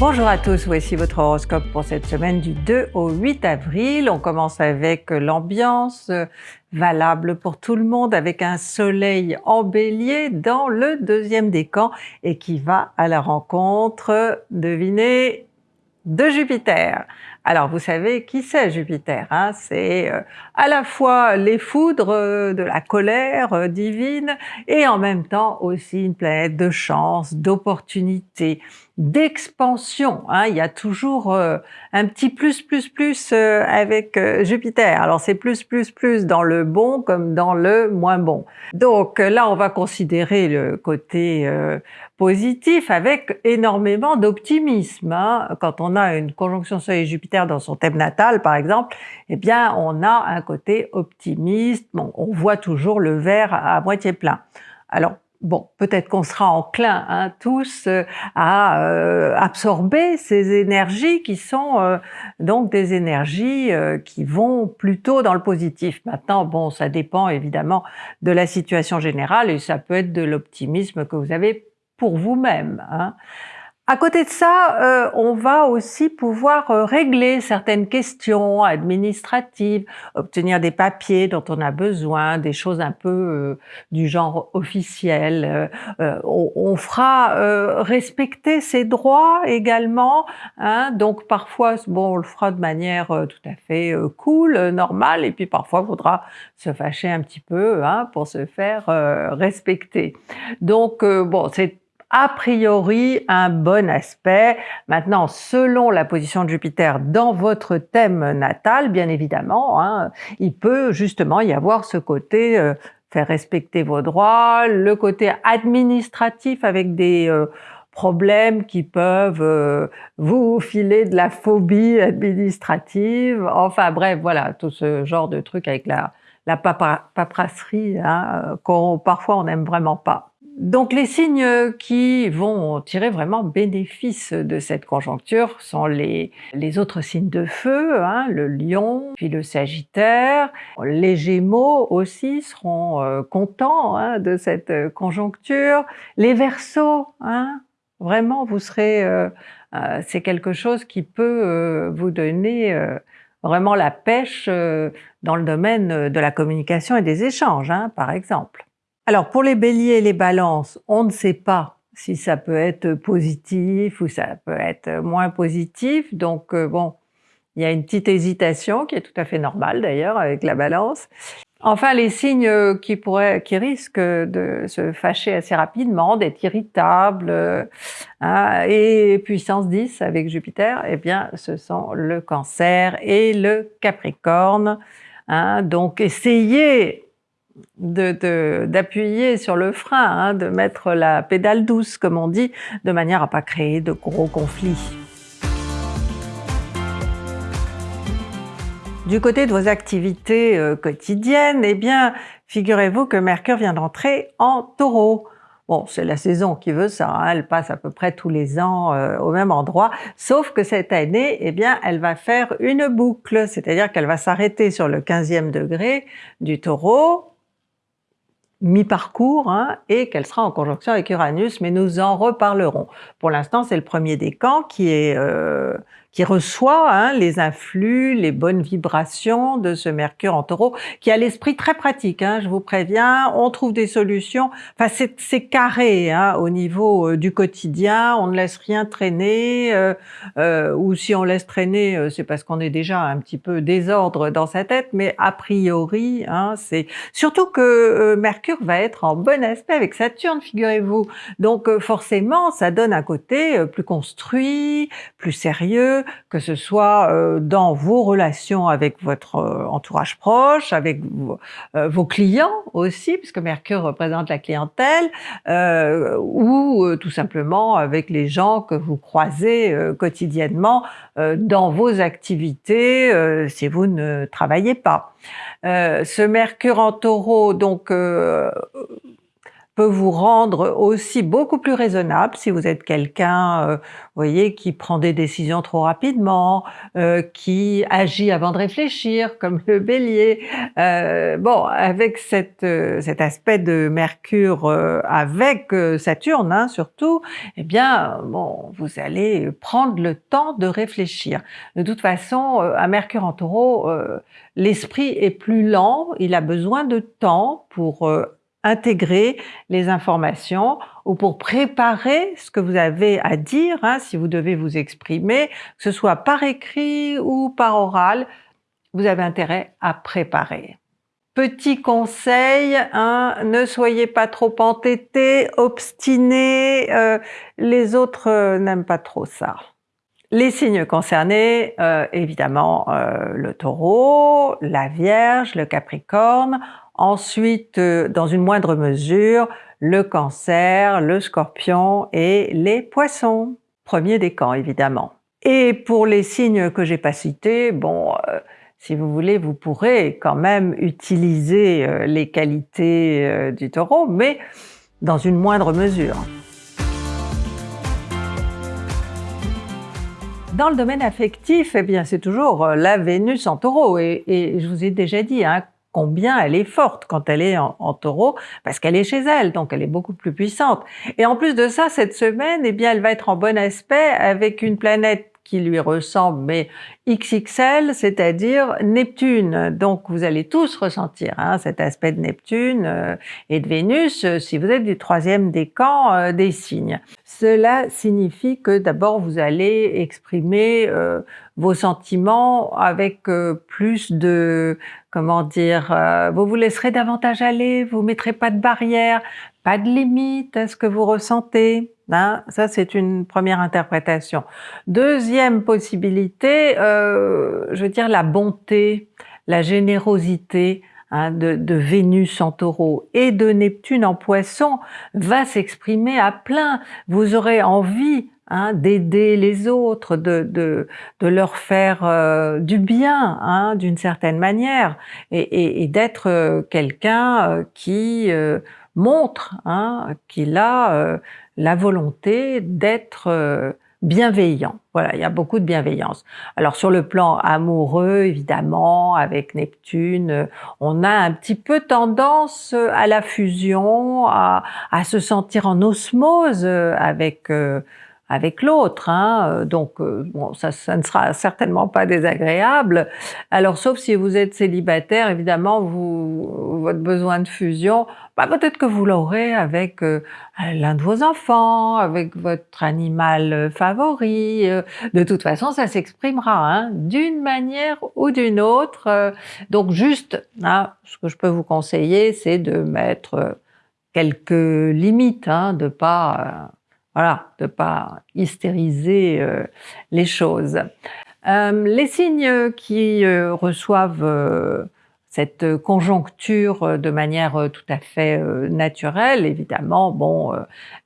Bonjour à tous, voici votre horoscope pour cette semaine du 2 au 8 avril. On commence avec l'ambiance euh, valable pour tout le monde avec un soleil en bélier dans le deuxième décan et qui va à la rencontre, devinez, de Jupiter. Alors vous savez qui c'est Jupiter, hein? C'est euh, à la fois les foudres euh, de la colère euh, divine et en même temps aussi une planète de chance, d'opportunité, d'expansion. Hein. Il y a toujours un petit plus plus plus avec Jupiter. Alors c'est plus plus plus dans le bon comme dans le moins bon. Donc là on va considérer le côté positif avec énormément d'optimisme. Hein. Quand on a une conjonction Soleil-Jupiter dans son thème natal par exemple, eh bien on a un côté optimiste, bon, on voit toujours le verre à moitié plein. Alors bon, peut-être qu'on sera enclin hein, tous euh, à euh, absorber ces énergies qui sont euh, donc des énergies qui vont plutôt dans le positif. Maintenant, bon, ça dépend évidemment de la situation générale et ça peut être de l'optimisme que vous avez pour vous-même. Hein. À côté de ça, euh, on va aussi pouvoir euh, régler certaines questions administratives, obtenir des papiers dont on a besoin, des choses un peu euh, du genre officiel. On, fera respecter ses droits également, hein, donc parfois bon, on le fera de manière tout à fait cool, normale, et puis parfois il faudra se fâcher un petit peu hein, pour se faire respecter. Donc bon, c'est a priori un bon aspect. Maintenant, selon la position de Jupiter dans votre thème natal, bien évidemment, hein, il peut justement y avoir ce côté euh, faire respecter vos droits, le côté administratif avec des euh, problèmes qui peuvent euh, vous filer de la phobie administrative, enfin bref, voilà, tout ce genre de trucs avec la, la paperasserie hein, qu'on parfois on n'aime vraiment pas. Donc les signes qui vont tirer vraiment bénéfice de cette conjoncture sont les, les autres signes de feu, hein, le lion, puis le sagittaire. Les gémeaux aussi seront euh, contents hein, de cette conjoncture. Les versos, hein, vraiment vous serez... Euh, euh, c'est quelque chose qui peut vous donner vraiment la pêche dans le domaine de la communication et des échanges, hein, par exemple. Alors pour les béliers et les balances, on ne sait pas si ça peut être positif ou ça peut être moins positif, donc euh, bon, il y a une petite hésitation qui est tout à fait normale d'ailleurs avec la balance. Enfin, les signes qui pourraient, qui risquent de se fâcher assez rapidement, d'être irritables, hein, et puissance 10 avec Jupiter, eh bien, ce sont le Cancer et le Capricorne. Hein. donc, essayez d'appuyer sur le frein, hein, de mettre la pédale douce, comme on dit, de manière à pas créer de gros conflits. Du côté de vos activités euh, quotidiennes, eh bien, figurez-vous que Mercure vient d'entrer en Taureau. Bon, c'est la saison qui veut ça, hein, elle passe à peu près tous les ans euh, au même endroit, sauf que cette année, eh bien, elle va faire une boucle, c'est-à-dire qu'elle va s'arrêter sur le 15e degré du Taureau, mi-parcours hein, et qu'elle sera en conjonction avec Uranus, mais nous en reparlerons. Pour l'instant, c'est le premier décan qui est euh, qui reçoit hein, les influx, les bonnes vibrations de ce Mercure en taureau, qui a l'esprit très pratique, hein, je vous préviens, on trouve des solutions, enfin c'est carré hein, au niveau euh, du quotidien, on ne laisse rien traîner, euh, euh, ou si on laisse traîner, euh, c'est parce qu'on est déjà un petit peu désordre dans sa tête, mais a priori, hein, c'est surtout que Mercure va être en bon aspect avec Saturne, figurez-vous, donc forcément ça donne un côté plus construit, plus sérieux, que ce soit euh, dans vos relations avec votre euh, entourage proche, avec euh, vos clients aussi, puisque Mercure représente la clientèle, ou tout simplement avec les gens que vous croisez quotidiennement dans vos activités si vous ne travaillez pas. ce Mercure en taureau, donc peut vous rendre aussi beaucoup plus raisonnable si vous êtes quelqu'un, euh, voyez, qui prend des décisions trop rapidement, euh, qui agit avant de réfléchir, comme le Bélier. Euh, bon, avec cette, euh, cet aspect de Mercure avec Saturne hein, surtout, eh bien, bon, vous allez prendre le temps de réfléchir. De toute façon, un Mercure en Taureau, l'esprit est plus lent, il a besoin de temps pour intégrer les informations ou pour préparer ce que vous avez à dire, hein, si vous devez vous exprimer, que ce soit par écrit ou par oral, vous avez intérêt à préparer. Petit conseil, hein, ne soyez pas trop entêté, obstiné, euh, les autres euh, n'aiment pas trop ça. Les signes concernés, euh, évidemment le taureau, la vierge, le capricorne, Ensuite, euh, dans une moindre mesure, le cancer, le scorpion et les poissons. Premier décan, évidemment. Et pour les signes que j'ai pas cités, bon, euh, si vous voulez, vous pourrez quand même utiliser euh, les qualités du taureau, mais dans une moindre mesure. Dans le domaine affectif, eh bien, c'est toujours la Vénus en taureau. Et, et, je vous ai déjà dit, hein, combien elle est forte quand elle est en, taureau, parce qu'elle est chez elle, donc elle est beaucoup plus puissante. Et en plus de ça, cette semaine, eh bien, elle va être en bon aspect avec une planète qui lui ressemble, mais XXL, c'est-à-dire Neptune. Donc vous allez tous ressentir hein, cet aspect de Neptune euh, et de Vénus euh, si vous êtes du troisième décan euh, des signes. Cela signifie que d'abord vous allez exprimer vos sentiments avec plus de, comment dire, vous vous laisserez davantage aller, vous mettrez pas de barrière, pas de limite à ce que vous ressentez. Hein, ça, c'est une première interprétation. Deuxième possibilité, euh, je veux dire la bonté, la générosité hein, de, Vénus en taureau et de Neptune en poisson va s'exprimer à plein. Vous aurez envie Hein, d'aider les autres, de, leur faire euh, du bien hein, d'une certaine manière, et, d'être euh, quelqu'un euh, qui montre qu'il a la volonté d'être bienveillant. Voilà, il y a beaucoup de bienveillance. Alors sur le plan amoureux, évidemment, avec Neptune, euh, on a un petit peu tendance à la fusion, à, se sentir en osmose avec euh, avec l'autre. Hein. Euh, donc, euh, bon, ça, ça, ne sera certainement pas désagréable. Alors, sauf si vous êtes célibataire, évidemment, vous, votre besoin de fusion, bah, peut-être que vous l'aurez avec euh, l'un de vos enfants, avec votre animal favori. De toute façon, ça s'exprimera hein, d'une manière ou d'une autre. Donc, juste, hein, ce que je peux vous conseiller, c'est de mettre quelques limites, hein, de pas voilà, de pas hystériser euh, les choses. Euh, les signes qui euh, reçoivent cette conjoncture de manière tout à fait naturelle, évidemment, bon,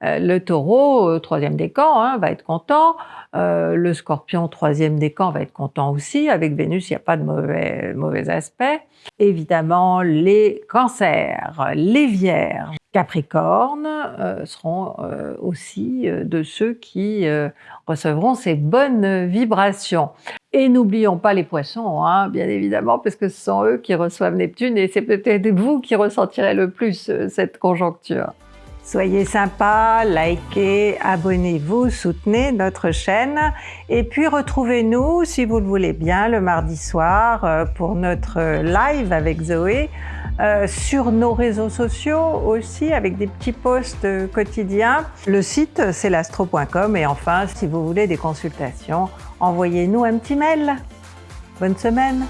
le taureau, troisième décan, hein, va être content, le scorpion, troisième décan, va être content aussi, avec Vénus, il n'y a pas de mauvais, mauvais aspect. Évidemment, les cancers, les vierges, Capricorne euh, seront euh, aussi euh, de ceux qui recevront ces bonnes vibrations. Et n'oublions pas les poissons, hein, bien évidemment, parce que ce sont eux qui reçoivent Neptune et c'est peut-être vous qui ressentirez le plus cette conjoncture. Soyez sympa, likez, abonnez-vous, soutenez notre chaîne et puis retrouvez-nous, si vous le voulez bien, le mardi soir pour notre live avec Zoé euh, sur nos réseaux sociaux aussi avec des petits posts euh, quotidiens. Le site c'est l'astro.com et enfin si vous voulez des consultations, envoyez-nous un petit mail. Bonne semaine